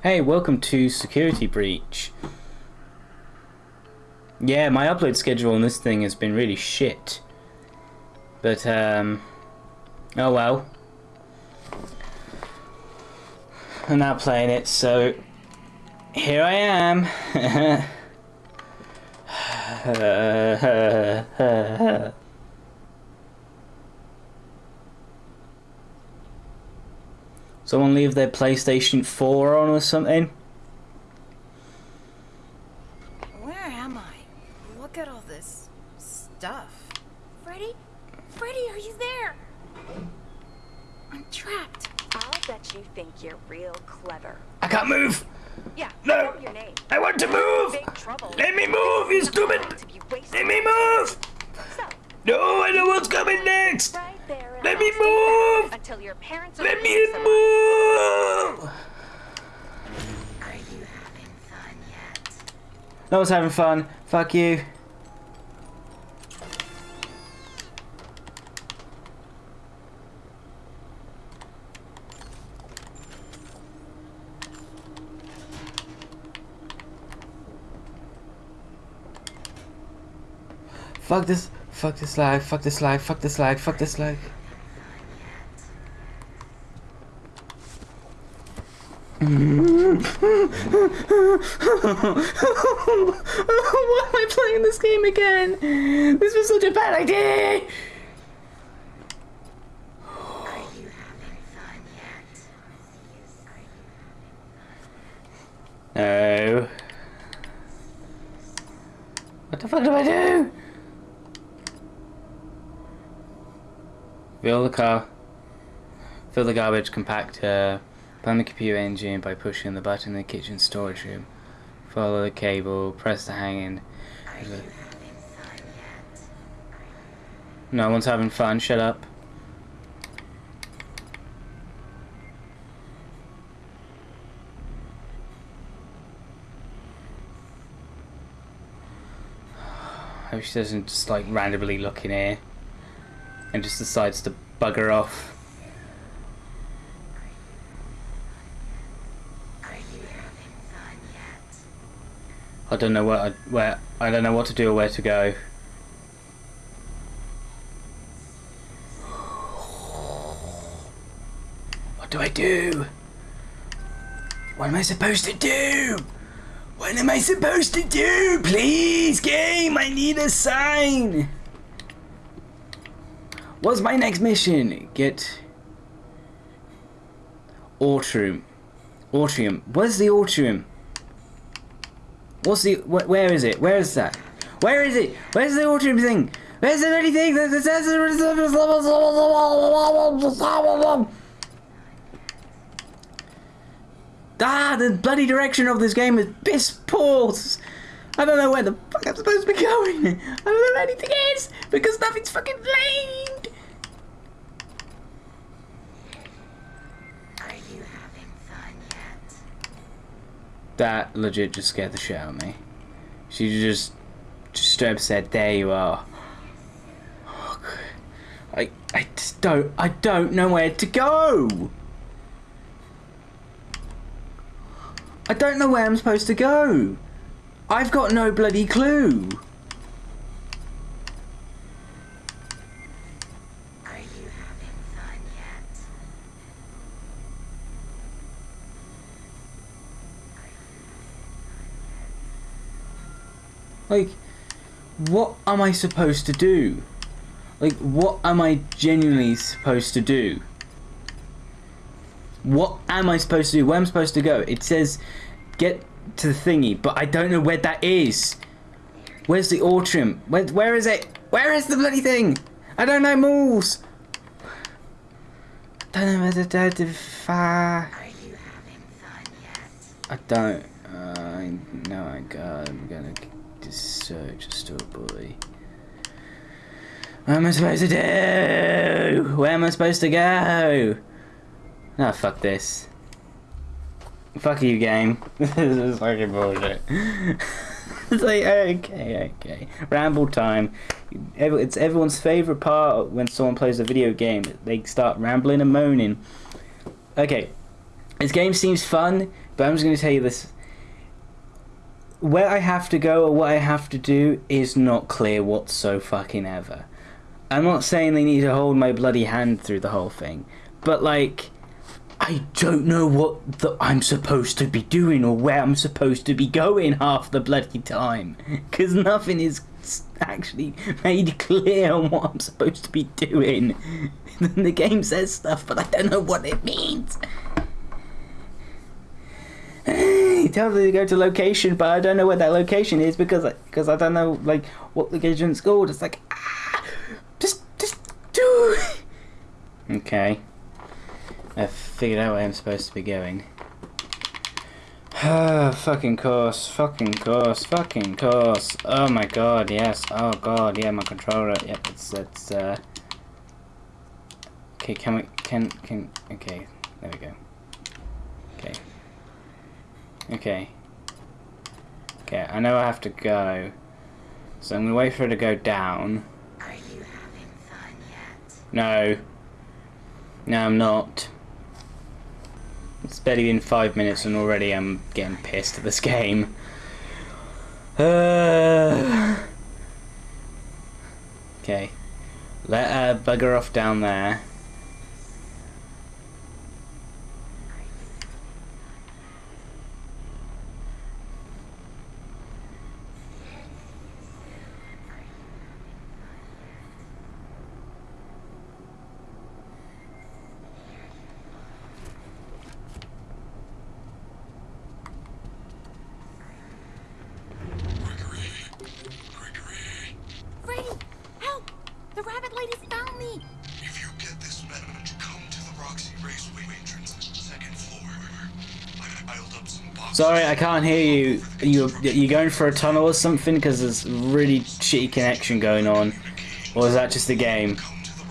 Hey, welcome to Security Breach. Yeah, my upload schedule on this thing has been really shit. But, um... Oh well. I'm now playing it, so... Here I am. Someone leave their PlayStation 4 on or something? Where am I? Look at all this stuff. Freddy? Freddy, are you there? I'm trapped. I'll bet you think you're real clever. I can't move! Yeah, No. I your name. I want to move! Let me move, you stupid! To be wasted. Let me move! So, No, I know what's coming next! right there. Let me I'll stay back move! Until your parents Let me move! Are you having fun yet? No one's having fun. Fuck you. Fuck this. Fuck this lag. Fuck this life, Fuck this life, Fuck this lag. Why am I playing this game again? This was such a bad idea. No. What the fuck do I do? Fill the car. Fill the garbage compactor. Plan the computer engine by pushing the button in the kitchen storage room. Follow the cable. Press the hanging. Are you fun yet? No one's having fun. Shut up. I hope she doesn't just like randomly look in here and just decides to bugger off. Are you having fun yet? I don't know where I, where I don't know what to do or where to go. What do I do? What am I supposed to do? What am I supposed to do? Please, game, I need a sign. What's my next mission? Get Autrium. Autrium. Where's the Autrium? What's the? Wh where is it? Where is that? Where is it? Where's the autumn thing? Where's the bloody thing? Ah, the bloody direction of this game is piss poor. I don't know where the fuck I'm supposed to be going. I don't know where anything is because nothing's fucking flamed. That legit just scared the shit out of me. She just, just straight up said, "There you are." I, I just don't, I don't know where to go. I don't know where I'm supposed to go. I've got no bloody clue. Are you having fun yet? Like, what am I supposed to do? Like, what am I genuinely supposed to do? What am I supposed to do? Where am I supposed to go? It says, get to the thingy, but I don't know where that is. Where's the Autrium? Where, where is it? Where is the bloody thing? I don't know moves. I don't know where the far. Are you having fun yet? I don't. Uh, I got. I'm gonna search a boy. What am I supposed to do? Where am I supposed to go? Ah, fuck this. Fuck you, game. this is fucking bullshit. it's like, okay, okay. Ramble time. It's everyone's favourite part when someone plays a video game. They start rambling and moaning. Okay, this game seems fun. but I'm just going to tell you this. Where I have to go or what I have to do is not clear whatso fucking ever. I'm not saying they need to hold my bloody hand through the whole thing, but like, I don't know what the, I'm supposed to be doing or where I'm supposed to be going half the bloody time, because nothing is actually made clear on what I'm supposed to be doing. the game says stuff, but I don't know what it means. He tells me to go to location, but I don't know where that location is because because I don't know like what location it's called. It's like ah, just just do. Okay, I figured out where I'm supposed to be going. fucking course, fucking course, fucking course. Oh my god, yes. Oh god, yeah, my controller. Yep, it's it's. uh... Okay, can we can can okay, there we go. Okay. Okay. I know I have to go. So I'm gonna wait for her to go down. Are you having fun yet? No. No, I'm not. It's barely been five minutes and already I'm getting pissed at this game. Uh, okay. Let her bugger off down there. Sorry, I can't hear you. You you going for a tunnel or something? Because there's really shitty connection going on. Or is that just a game? Come to the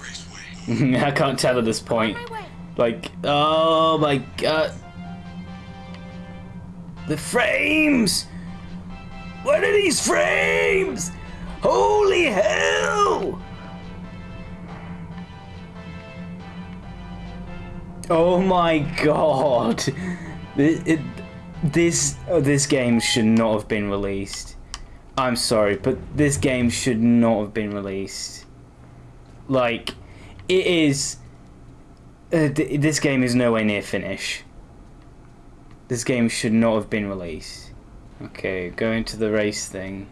Raceway. I can't tell at this point. Like, oh my god. The frames! What are these frames? Holy hell! Oh my god. It, it- this oh, this game should not have been released. I'm sorry, but this game should not have been released. Like, it is uh, th- this game is nowhere near finish. This game should not have been released. Okay, going to the race thing.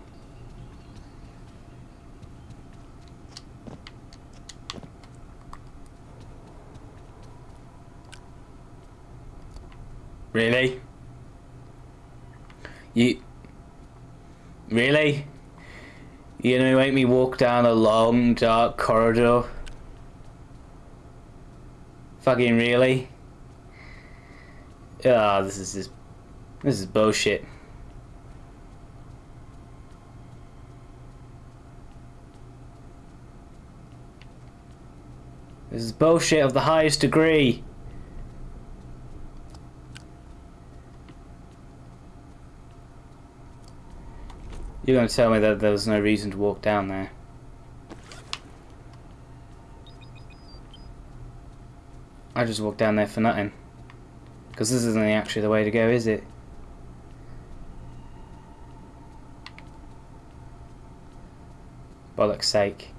Really? You. Really? You gonna make me walk down a long, dark corridor? Fucking really? Ah, this is just, this is bullshit. This is bullshit of the highest degree. You're gonna tell me that there was no reason to walk down there. I just walked down there for nothing. Because this isn't actually the way to go, is it? Bollocks sake.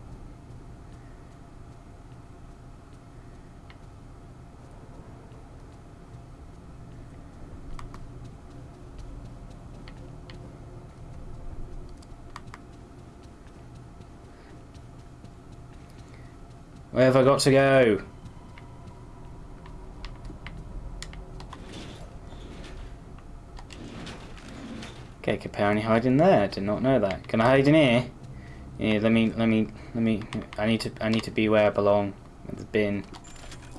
Where have I got to go? Okay, can apparently hide in there. I did not know that. Can I hide in here? Yeah, let me, let me, let me. I need to, I need to be where I belong. At the bin.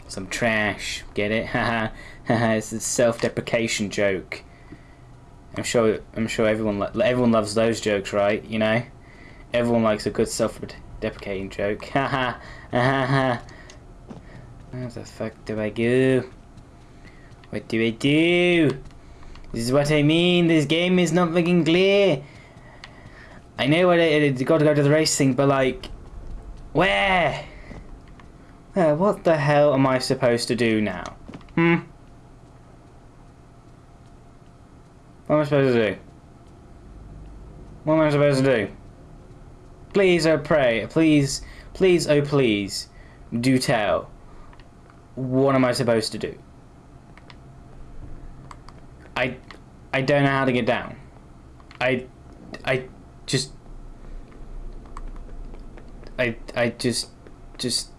Some trash. Get it? Haha, haha. It's a self-deprecation joke. I'm sure, I'm sure everyone, everyone loves those jokes, right? You know, everyone likes a good self-deprecating joke. Haha, haha. Where the fuck do I go? What do I do? This is what I mean. This game is not fucking clear. I know what I, I got to go to the race thing, but like, where? Uh, what the hell am I supposed to do now? Hmm. What am I supposed to do? What am I supposed to do? Please, oh pray, please, please, oh please, do tell. What am I supposed to do? I, I don't know how to get down. I, I just, I, I just, just,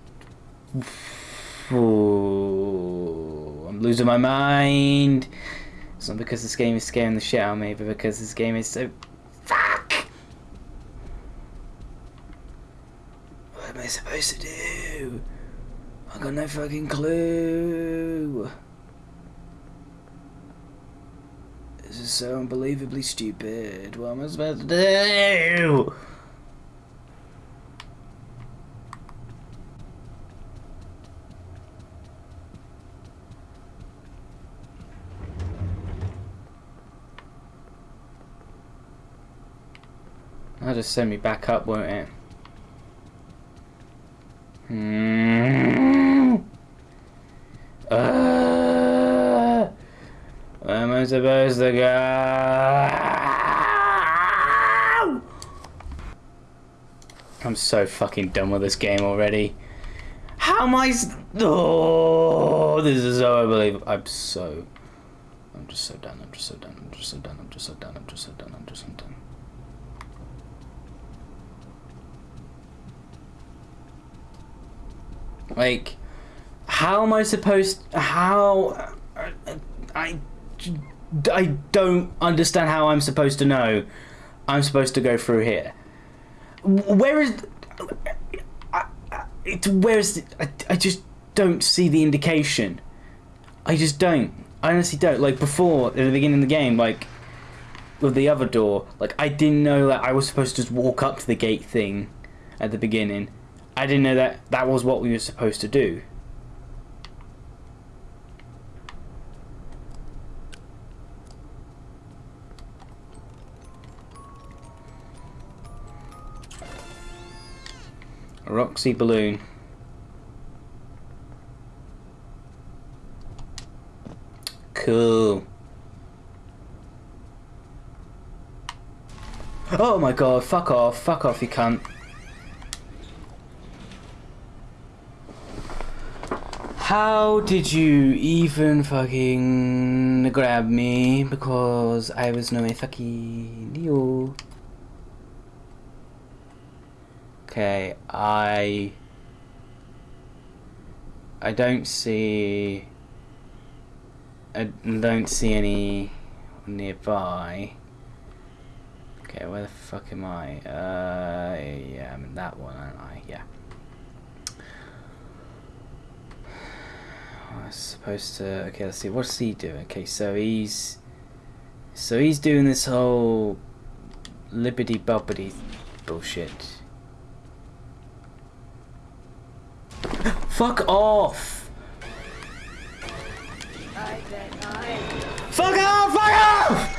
Ooh, I'm losing my mind. It's not because this game is scaring the shit out of me, but because this game is so. Fuck! What am I supposed to do? I got no fucking clue. This is so unbelievably stupid. What am I supposed to do? That'll just send me back up, won't it? Hmm. Uh, where am I supposed to go? I'm so fucking done with this game already. How am I? Oh, this is so unbelievable. I'm so. I'm just so done. I'm just so done. I'm just so done. I'm just so done. I'm just so done. I'm just so done. Like, how am I supposed? How? I, I don't understand how I'm supposed to know. I'm supposed to go through here. Where is? I, it, where is? I, I just don't see the indication. I just don't. I honestly don't. Like before, at the beginning of the game, like with the other door, like I didn't know that I was supposed to just walk up to the gate thing at the beginning. I didn't know that that was what we were supposed to do. A Roxy balloon. Cool. Oh my god, fuck off, fuck off you cunt. How did you even fucking grab me? Because I was no fucking deal. Okay, I I don't see I don't see any nearby. Okay, where the fuck am I? Uh, yeah, I'm in that one, aren't I? Yeah. Oh, I was supposed to. Okay, let's see. What's he doing? Okay, so he's. So he's doing this whole. Libbity bobbity bullshit. Fuck off! Fuck off! Fuck off!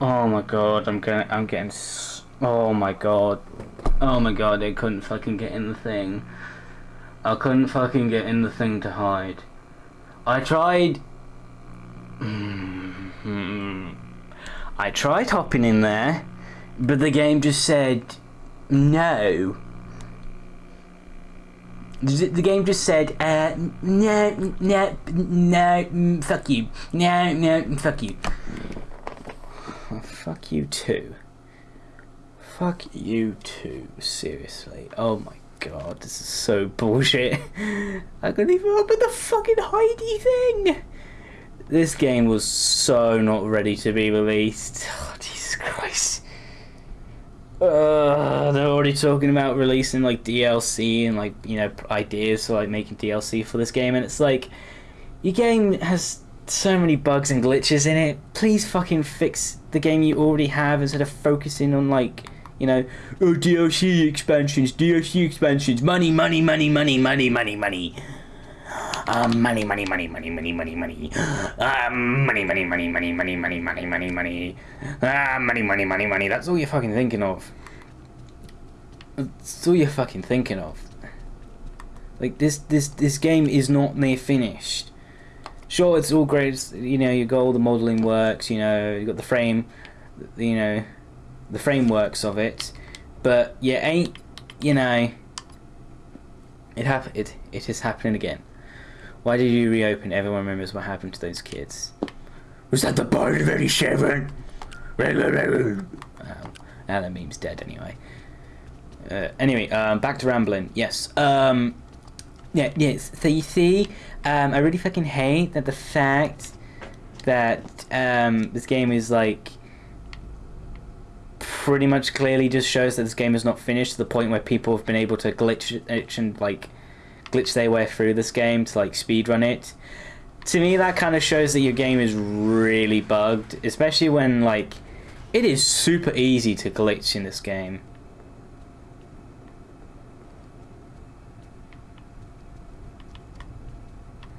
Oh my god, I'm getting, I'm getting, oh my god, oh my god, I couldn't fucking get in the thing. I couldn't fucking get in the thing to hide. I tried. I tried hopping in there, but the game just said no. The game just said, uh, no, no, no, fuck you. No, no, fuck you. Fuck you too. Fuck you too. Seriously. Oh my god, this is so bullshit. I couldn't even open the fucking Heidi thing. This game was so not ready to be released. Oh, Jesus Christ. Uh, they're already talking about releasing like DLC and like you know ideas for like making DLC for this game, and it's like your game has so many bugs and glitches in it. Please fucking fix the game you already have instead of focusing on like you know oh, DLC expansions, DLC expansions, money, money, money, money, money, money, money. Um, money, money, money, money, money, money, money. Um, money, money, money, money, money, money, money, money, money. Ah, money, money, money, money. That's all you're fucking thinking of. That's all you're fucking thinking of. Like this, this, this game is not near finished. Sure, it's all great. it's- You know, you got all the modeling works. You know, you got the frame. You know, the frameworks of it. But you ain't. You know. It happened. It it is happening again. Why did you reopen? Everyone remembers what happened to those kids. Was that the bite of 87? Um, now that meme's dead anyway. Uh, anyway, um, back to rambling. Yes. Um, yeah, yes. So you see, um, I really fucking hate that the fact that um, this game is like pretty much clearly just shows that this game is not finished to the point where people have been able to glitch it and like glitch their way through this game to like speedrun it. To me, that kind of shows that your game is really bugged, especially when like it is super easy to glitch in this game.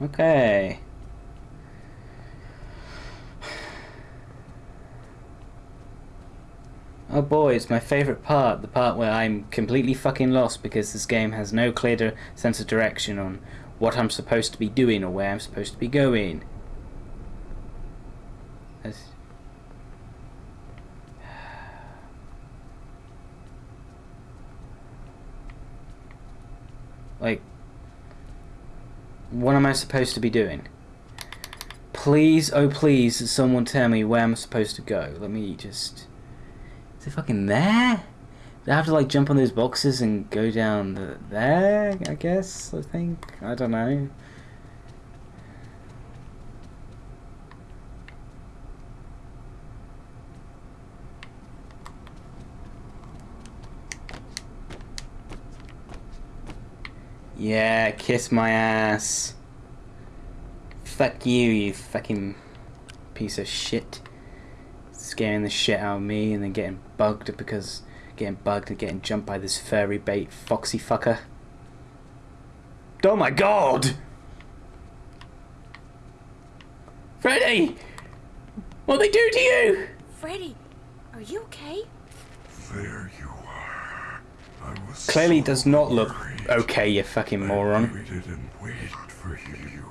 Okay. Oh boy, it's my favorite part, the part where I'm completely fucking lost because this game has no clear sense of direction on what I'm supposed to be doing or where I'm supposed to be going. Like, what am I supposed to be doing? Please, oh please, someone tell me where I'm supposed to go. Let me just... Is it fucking there? Do I have to like jump on those boxes and go down the, there? I guess, I think. I don't know. Yeah, kiss my ass. Fuck you, you fucking piece of shit. Scaring the shit out of me and then getting bugged because getting bugged and getting jumped by this furry bait foxy fucker. Oh my god! Freddy! What they do to you? Freddy, are you okay? There you are. I was Clearly so does not look worried. okay, you fucking I moron. waited and waited for you.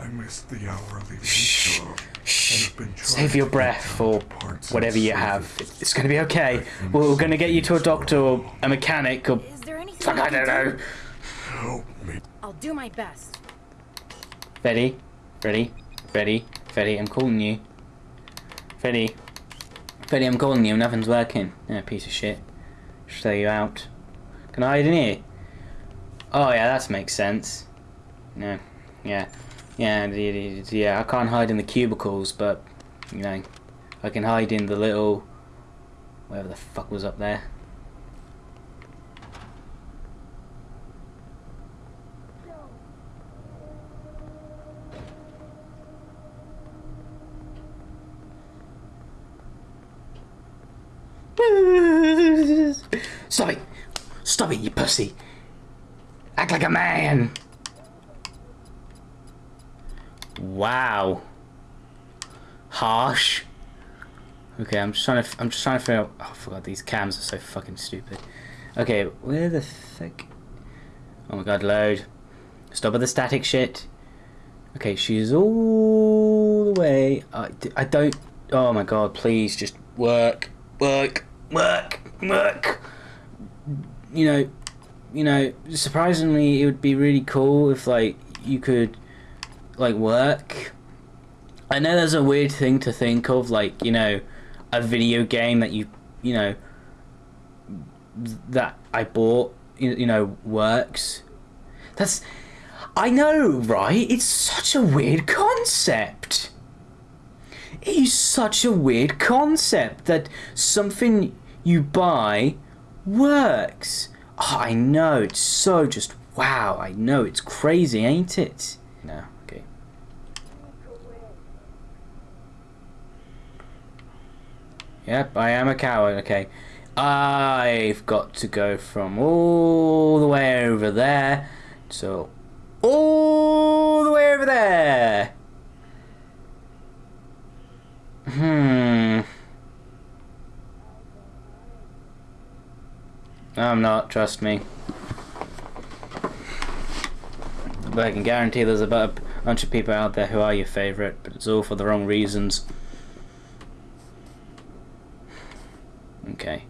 I missed the hourly Shh, wage job. shh. and have been Save your breath get down for whatever you have. It's gonna be okay. We're gonna get you to a doctor or a mechanic or Is there anything fuck I I can don't do? know. Help me. I'll do my best. Freddy, Freddy, Freddy, Freddy, I'm calling you. Freddy, Freddy, I'm calling you. Nothing's working. Yeah, piece of shit. Show you out. Can I hide in here? Oh yeah, that makes sense. No, yeah, yeah, yeah. I can't hide in the cubicles, but you know, I can hide in the little whatever the fuck was up there. Stop it! You pussy! Act like a man! Wow. Harsh. Okay, I'm just trying to. I'm just trying to figure out. Oh, I forgot these cams are so fucking stupid. Okay, where the fuck? Oh my god, load. Stop with the static shit. Okay, she's all the way. I, I don't. Oh my god, please just work, work, work, work. You know, you know. Surprisingly, it would be really cool if like you could like work. I know there's a weird thing to think of, like you know, a video game that you you know that I bought, you, you know, works. That's I know, right? It's such a weird concept. It is such a weird concept that something you buy works. Oh, I know, it's so just wow. I know, it's crazy, ain't it? No, okay. Yep, I am a coward, okay. I've got to go from all the way over there to all the way over there. Hmm. I'm not. Trust me. But I can guarantee there's about a bunch of people out there who are your favourite, but it's all for the wrong reasons. Okay.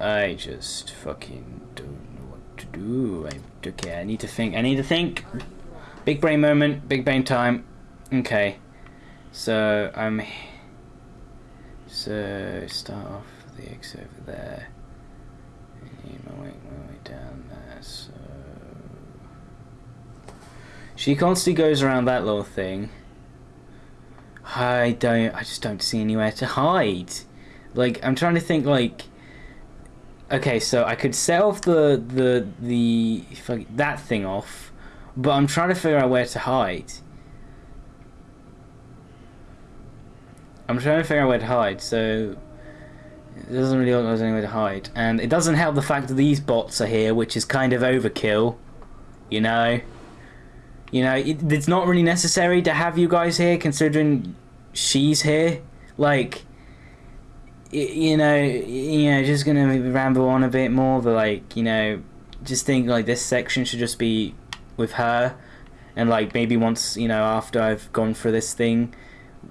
I just fucking don't know what to do. I, okay, I need to think. I need to think. Big brain moment. Big brain time. Okay. So I'm. So start off the X over there. And my way, my way down there. So she constantly goes around that little thing. I don't. I just don't see anywhere to hide. Like I'm trying to think. Like okay, so I could set off the the the that thing off, but I'm trying to figure out where to hide. I'm trying to figure out where to hide, so it doesn't really there's anywhere to hide, and it doesn't help the fact that these bots are here, which is kind of overkill. You know, you know, it, it's not really necessary to have you guys here, considering she's here. Like you know, you know, just gonna ramble on a bit more, but like, you know, just think like this section should just be with her, and like maybe once you know after I've gone through this thing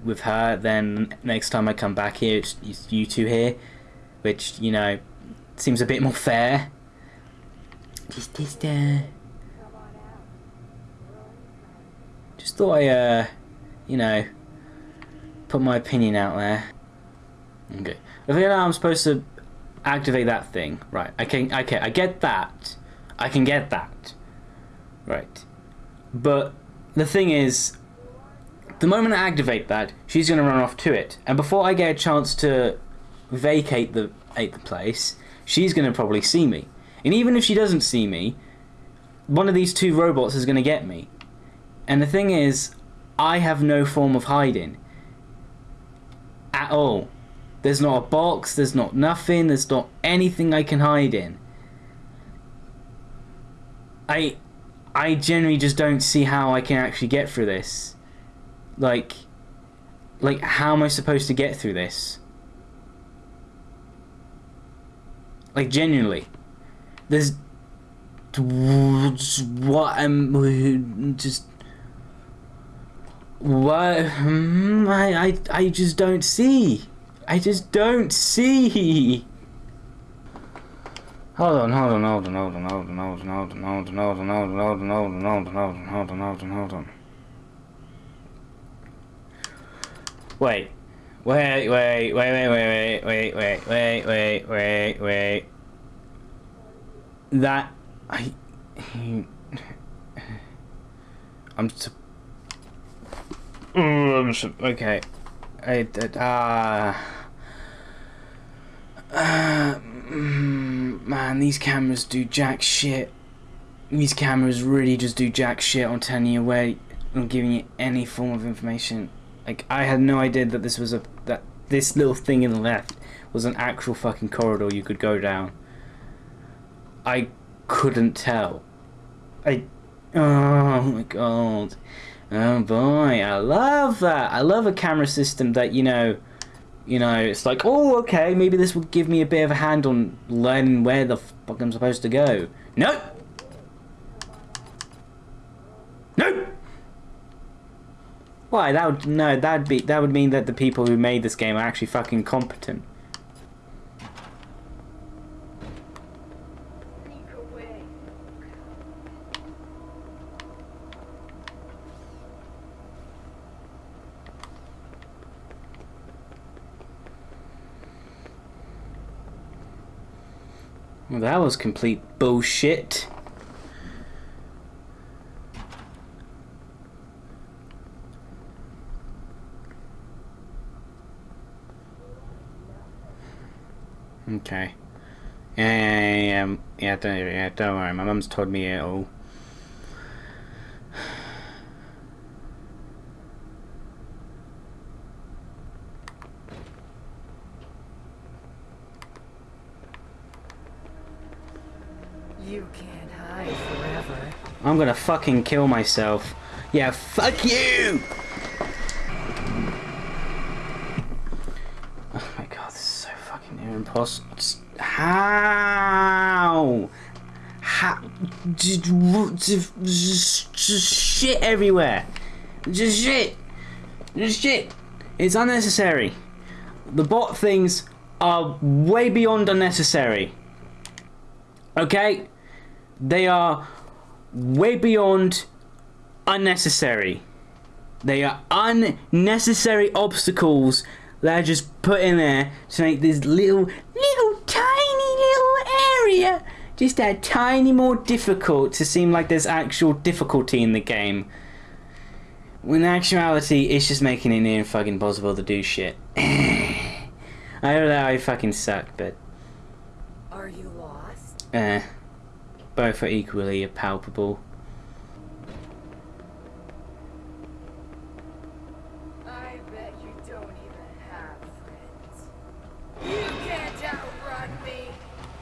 with her, then next time I come back here, it's, it's you two here, which you know seems a bit more fair. Just, just, uh, just thought I, uh, you know, put my opinion out there. Okay. I think I'm supposed to activate that thing. Right. I can okay, I get that. I can get that. Right. But the thing is the moment I activate that, she's gonna run off to it. And before I get a chance to vacate the the place, she's gonna probably see me. And even if she doesn't see me, one of these two robots is gonna get me. And the thing is, I have no form of hiding. At all. There's not a box, there's not nothing, there's not anything I can hide in. I I generally just don't see how I can actually get through this. Like like how am I supposed to get through this? Like genuinely. There's what I'm just what hmm, I, I I just don't see. I just don't see. Hold on, hold on, hold on, hold on, hold on, hold on, hold on, hold on, hold on, hold on, hold on, hold on, hold on, hold on, hold on, hold on. Wait. Wait, wait, wait, wait, wait, wait, wait, wait, wait, wait, wait. That I I'm Oh, I'm sup- okay. I ah. Uh, mm, man, these cameras do jack shit. These cameras really just do jack shit on telling you where, on giving you any form of information. Like I had no idea that this was a this little thing in the left was an actual fucking corridor you could go down. I couldn't tell. I oh my god. Oh boy, I love that. I love a camera system that you know, you know, it's like, oh, okay, maybe this will give me a bit of a hand on learning where the fuck I'm supposed to go. Nope. Why? That would no. That'd be that would mean that the people who made this game are actually fucking competent. Well, that was complete bullshit. Okay. Yeah, yeah, yeah, don't, yeah, don't worry. My mum's told me it all. You can't hide forever. I'm gonna fucking kill myself. Yeah, fuck you! Near impossible. How How? Just, just, just shit everywhere. Just shit. Just shit. It's unnecessary. The bot things are way beyond unnecessary. Okay? They are way beyond unnecessary. They are unnecessary obstacles that are just put in there to make this little, little tiny little area just a tiny more difficult to seem like there's actual difficulty in the game. When in actuality, it's just making it near fucking impossible to do shit. I don't know that I fucking suck, but Are you lost? eh, both are equally palpable.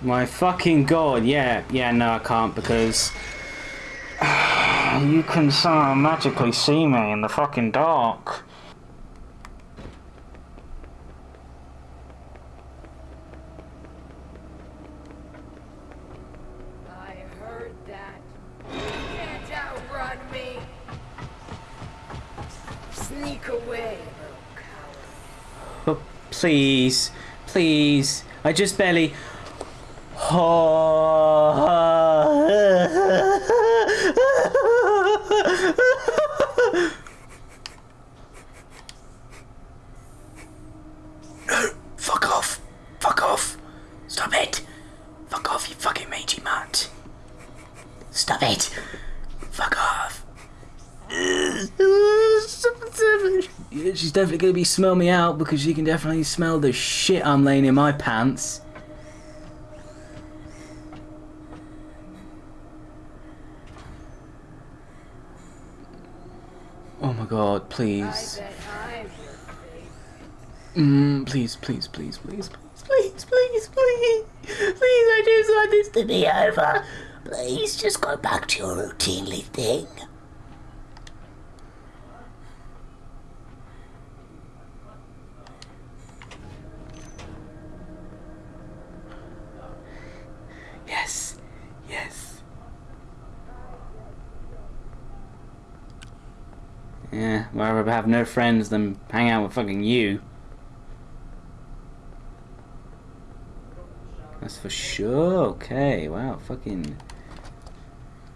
My fucking god, yeah, yeah, no, I can't because you can somehow magically see me in the fucking dark. I heard that. You can't outrun me. Sneak away, little. But please, please, I just barely. Fuck off! Fuck off! Stop it! Fuck off, you fucking mangy mutt! Stop it! Fuck off! Yeah, she's definitely gonna be smell me out because she can definitely smell the shit I'm laying in my pants. God, please. Mm, please, please, please, please, please, please, please, please. Please, I just want this to be over. Please, just go back to your routinely thing. Yes, yes. Yeah, rather have no friends than hang out with fucking you. That's for sure. Okay, wow, fucking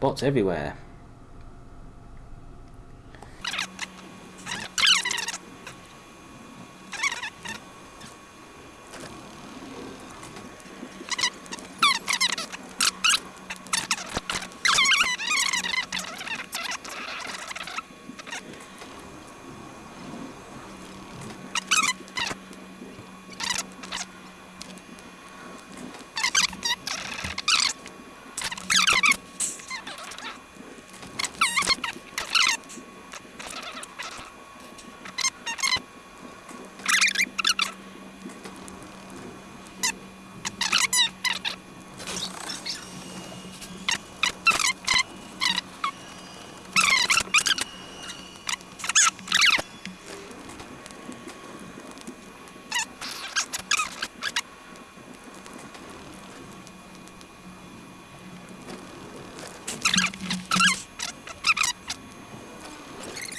bots everywhere.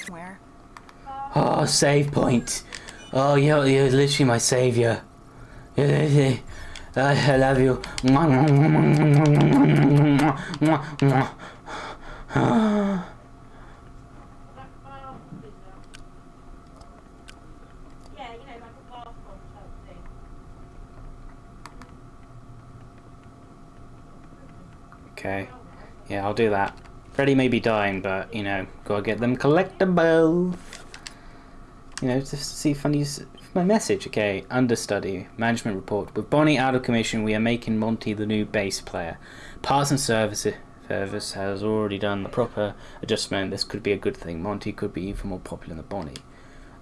Where? Oh, save point. Oh, you're, you're literally my savior. I love you. Okay. Yeah, I'll do that. Freddy may be dying, but, you know, gotta get them collectibles. You know, to see funny s- my message. Okay, understudy, management report. With Bonnie out of commission, we are making Monty the new bass player. Parts and service service has already done the proper adjustment. This could be a good thing. Monty could be even more popular than Bonnie.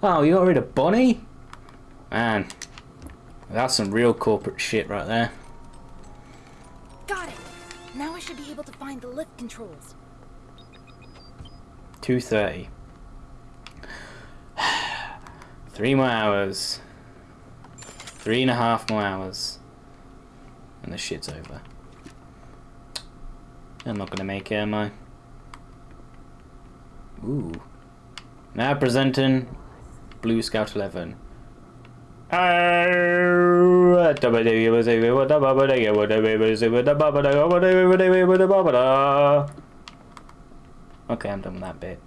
Oh, you got rid of Bonnie? Man, that's some real corporate shit right there. Got it. Now I should be able to find the lift controls. 2.30. Three more hours. Three and a half more hours. And the shit's over. I'm not gonna make it, am I? Ooh. Now presenting Blue Scout 11. Okay, I'm done with that bit.